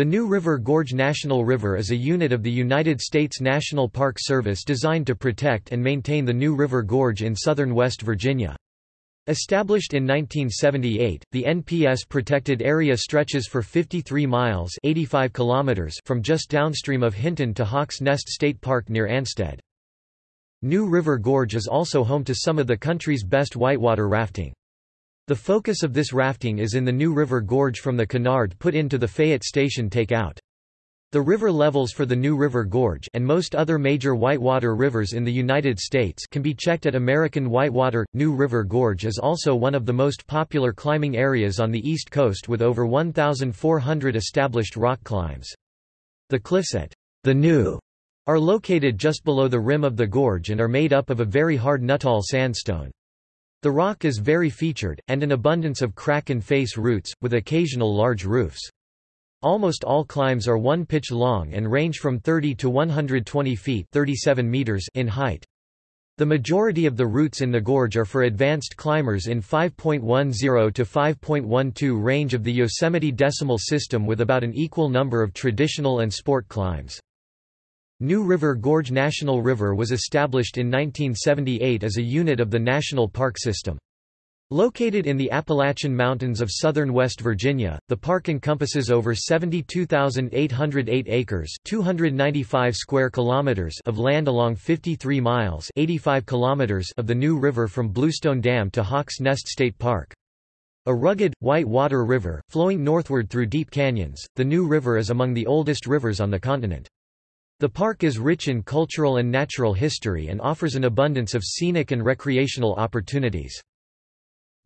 The New River Gorge National River is a unit of the United States National Park Service designed to protect and maintain the New River Gorge in southern West Virginia. Established in 1978, the NPS protected area stretches for 53 miles 85 kilometers from just downstream of Hinton to Hawks Nest State Park near Ansted. New River Gorge is also home to some of the country's best whitewater rafting. The focus of this rafting is in the New River Gorge from the Cunard put into the Fayette Station takeout. The river levels for the New River Gorge and most other major whitewater rivers in the United States can be checked at American Whitewater. New River Gorge is also one of the most popular climbing areas on the East Coast with over 1,400 established rock climbs. The cliffs at the New are located just below the rim of the gorge and are made up of a very hard Nuttall sandstone. The rock is very featured, and an abundance of crack and face routes, with occasional large roofs. Almost all climbs are one pitch long and range from 30 to 120 feet 37 meters in height. The majority of the routes in the gorge are for advanced climbers in 5.10 to 5.12 range of the Yosemite Decimal System with about an equal number of traditional and sport climbs. New River Gorge National River was established in 1978 as a unit of the National Park System. Located in the Appalachian Mountains of southern West Virginia, the park encompasses over 72,808 acres (295 square kilometers) of land along 53 miles (85 kilometers) of the New River from Bluestone Dam to Hawks Nest State Park. A rugged, white water river, flowing northward through deep canyons, the New River is among the oldest rivers on the continent. The park is rich in cultural and natural history and offers an abundance of scenic and recreational opportunities.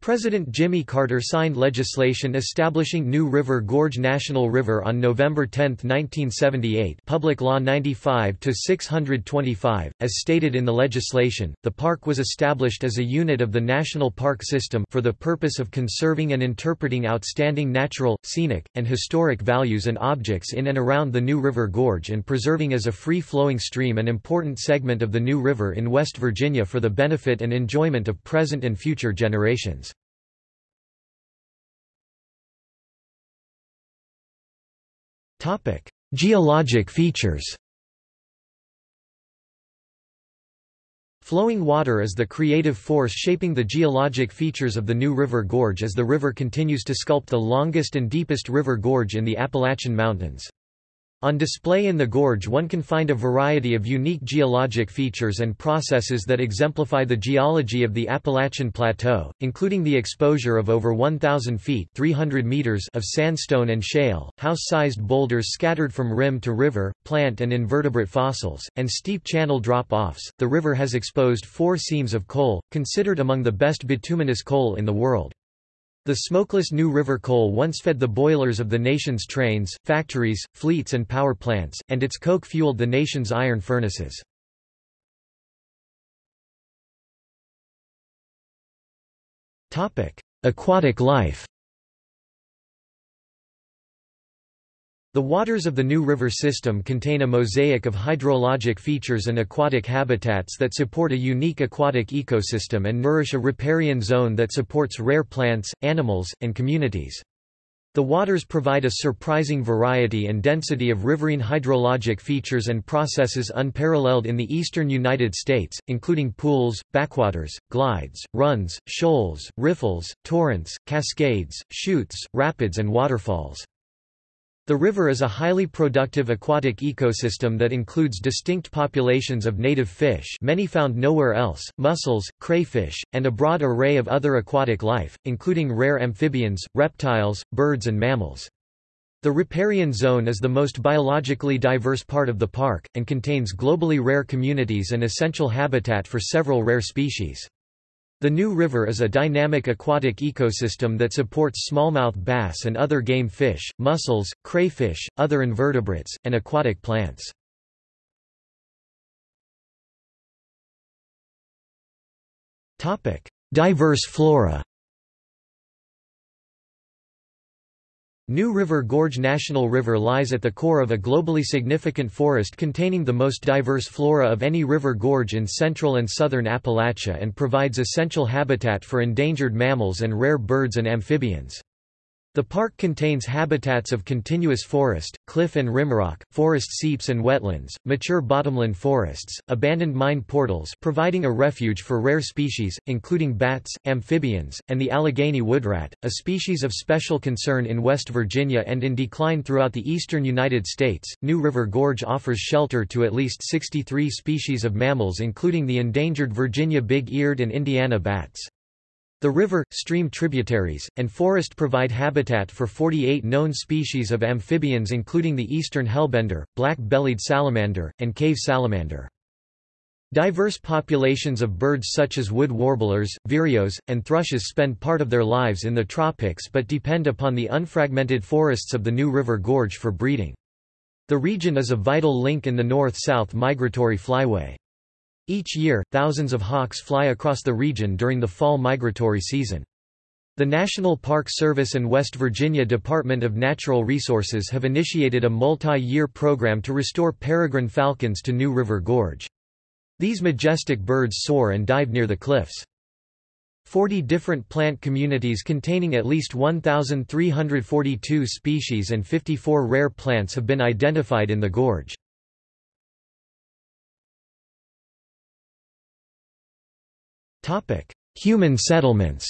President Jimmy Carter signed legislation establishing New River Gorge National River on November 10, 1978 Public Law 95-625. As stated in the legislation, the park was established as a unit of the National Park System for the purpose of conserving and interpreting outstanding natural, scenic, and historic values and objects in and around the New River Gorge and preserving as a free-flowing stream an important segment of the New River in West Virginia for the benefit and enjoyment of present and future generations. Geologic features Flowing water is the creative force shaping the geologic features of the New River Gorge as the river continues to sculpt the longest and deepest river gorge in the Appalachian Mountains. On display in the gorge one can find a variety of unique geologic features and processes that exemplify the geology of the Appalachian Plateau, including the exposure of over 1,000 feet 300 meters of sandstone and shale, house-sized boulders scattered from rim to river, plant and invertebrate fossils, and steep channel drop-offs. The river has exposed four seams of coal, considered among the best bituminous coal in the world. The smokeless New River coal once fed the boilers of the nation's trains, factories, fleets and power plants, and its coke fueled the nation's iron furnaces. Aquatic life The waters of the New River system contain a mosaic of hydrologic features and aquatic habitats that support a unique aquatic ecosystem and nourish a riparian zone that supports rare plants, animals, and communities. The waters provide a surprising variety and density of riverine hydrologic features and processes unparalleled in the eastern United States, including pools, backwaters, glides, runs, shoals, riffles, torrents, cascades, chutes, rapids and waterfalls. The river is a highly productive aquatic ecosystem that includes distinct populations of native fish many found nowhere else, mussels, crayfish, and a broad array of other aquatic life, including rare amphibians, reptiles, birds and mammals. The riparian zone is the most biologically diverse part of the park, and contains globally rare communities and essential habitat for several rare species. The New River is a dynamic aquatic ecosystem that supports smallmouth bass and other game fish, mussels, crayfish, other invertebrates, and aquatic plants. Diverse flora New River Gorge National River lies at the core of a globally significant forest containing the most diverse flora of any river gorge in central and southern Appalachia and provides essential habitat for endangered mammals and rare birds and amphibians. The park contains habitats of continuous forest, cliff and rimrock, forest seeps and wetlands, mature bottomland forests, abandoned mine portals providing a refuge for rare species, including bats, amphibians, and the Allegheny woodrat, a species of special concern in West Virginia and in decline throughout the eastern United States. New River Gorge offers shelter to at least 63 species of mammals including the endangered Virginia big-eared and Indiana bats. The river, stream tributaries, and forest provide habitat for 48 known species of amphibians including the eastern hellbender, black-bellied salamander, and cave salamander. Diverse populations of birds such as wood warblers, vireos, and thrushes spend part of their lives in the tropics but depend upon the unfragmented forests of the New River Gorge for breeding. The region is a vital link in the north-south migratory flyway. Each year, thousands of hawks fly across the region during the fall migratory season. The National Park Service and West Virginia Department of Natural Resources have initiated a multi-year program to restore peregrine falcons to New River Gorge. These majestic birds soar and dive near the cliffs. Forty different plant communities containing at least 1,342 species and 54 rare plants have been identified in the gorge. Topic: Human settlements.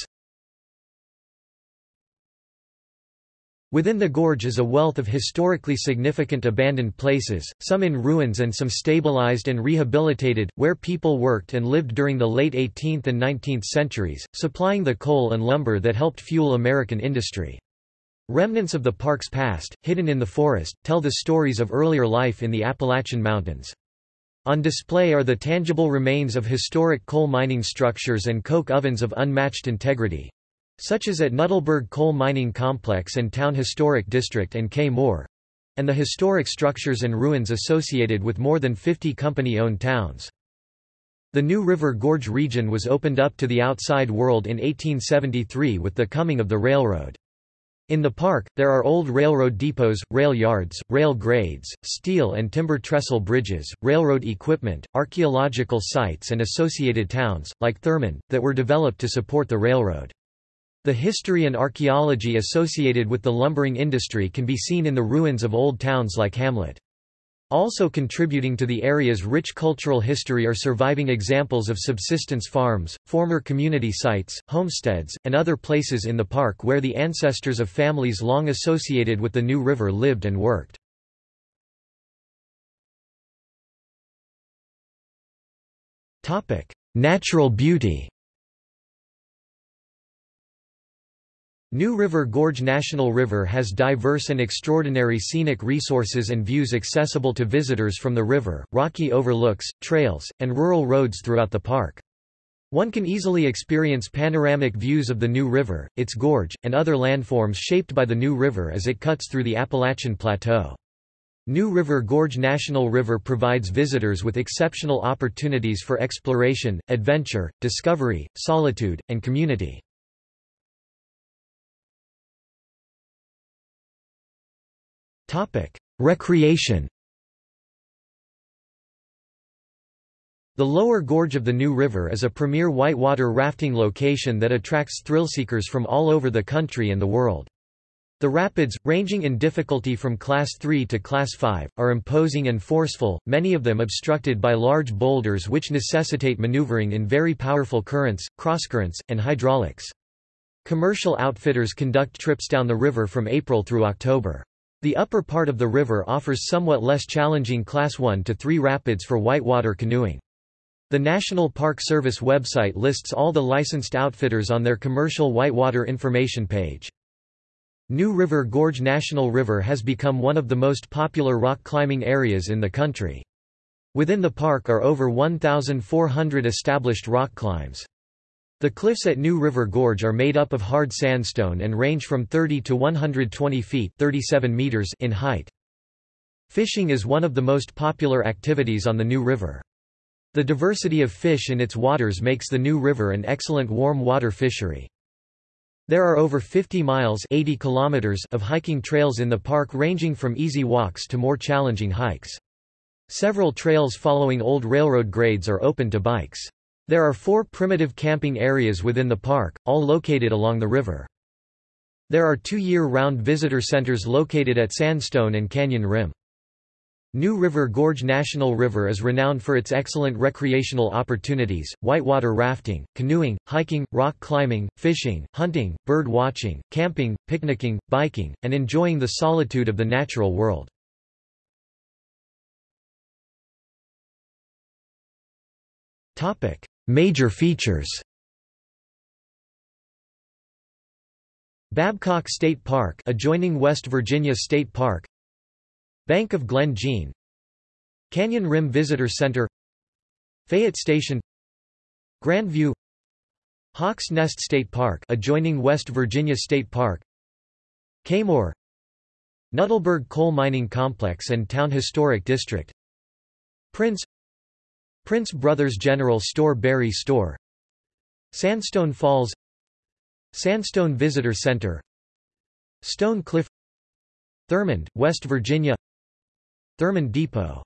Within the gorge is a wealth of historically significant abandoned places, some in ruins and some stabilized and rehabilitated, where people worked and lived during the late 18th and 19th centuries, supplying the coal and lumber that helped fuel American industry. Remnants of the park's past, hidden in the forest, tell the stories of earlier life in the Appalachian Mountains. On display are the tangible remains of historic coal mining structures and coke ovens of unmatched integrity such as at Nuttallburg Coal Mining Complex and Town Historic District and Kaymoor and the historic structures and ruins associated with more than 50 company-owned towns. The New River Gorge region was opened up to the outside world in 1873 with the coming of the railroad. In the park, there are old railroad depots, rail yards, rail grades, steel and timber trestle bridges, railroad equipment, archaeological sites and associated towns, like Thurmond, that were developed to support the railroad. The history and archaeology associated with the lumbering industry can be seen in the ruins of old towns like Hamlet. Also contributing to the area's rich cultural history are surviving examples of subsistence farms, former community sites, homesteads, and other places in the park where the ancestors of families long associated with the New River lived and worked. Natural beauty New River Gorge National River has diverse and extraordinary scenic resources and views accessible to visitors from the river, rocky overlooks, trails, and rural roads throughout the park. One can easily experience panoramic views of the New River, its gorge, and other landforms shaped by the New River as it cuts through the Appalachian Plateau. New River Gorge National River provides visitors with exceptional opportunities for exploration, adventure, discovery, solitude, and community. Recreation The lower gorge of the New River is a premier whitewater rafting location that attracts thrill-seekers from all over the country and the world. The rapids, ranging in difficulty from Class 3 to Class 5, are imposing and forceful, many of them obstructed by large boulders which necessitate maneuvering in very powerful currents, crosscurrents, and hydraulics. Commercial outfitters conduct trips down the river from April through October. The upper part of the river offers somewhat less challenging Class 1 to 3 rapids for whitewater canoeing. The National Park Service website lists all the licensed outfitters on their commercial whitewater information page. New River Gorge National River has become one of the most popular rock climbing areas in the country. Within the park are over 1,400 established rock climbs. The cliffs at New River Gorge are made up of hard sandstone and range from 30 to 120 feet 37 meters in height. Fishing is one of the most popular activities on the New River. The diversity of fish in its waters makes the New River an excellent warm water fishery. There are over 50 miles 80 kilometers of hiking trails in the park ranging from easy walks to more challenging hikes. Several trails following old railroad grades are open to bikes. There are four primitive camping areas within the park, all located along the river. There are two year-round visitor centers located at Sandstone and Canyon Rim. New River Gorge National River is renowned for its excellent recreational opportunities, whitewater rafting, canoeing, hiking, rock climbing, fishing, hunting, bird watching, camping, picnicking, biking, and enjoying the solitude of the natural world. Major features. Babcock State Park adjoining West Virginia State Park. Bank of Glen Jean. Canyon Rim Visitor Center. Fayette Station. Grandview. Hawks Nest State Park adjoining West Virginia State Park. Kaymoor Nuttallburg Coal Mining Complex and Town Historic District. Prince Prince Brothers General Store Berry Store. Sandstone Falls. Sandstone Visitor Center. Stone Cliff Thurmond, West Virginia. Thurmond Depot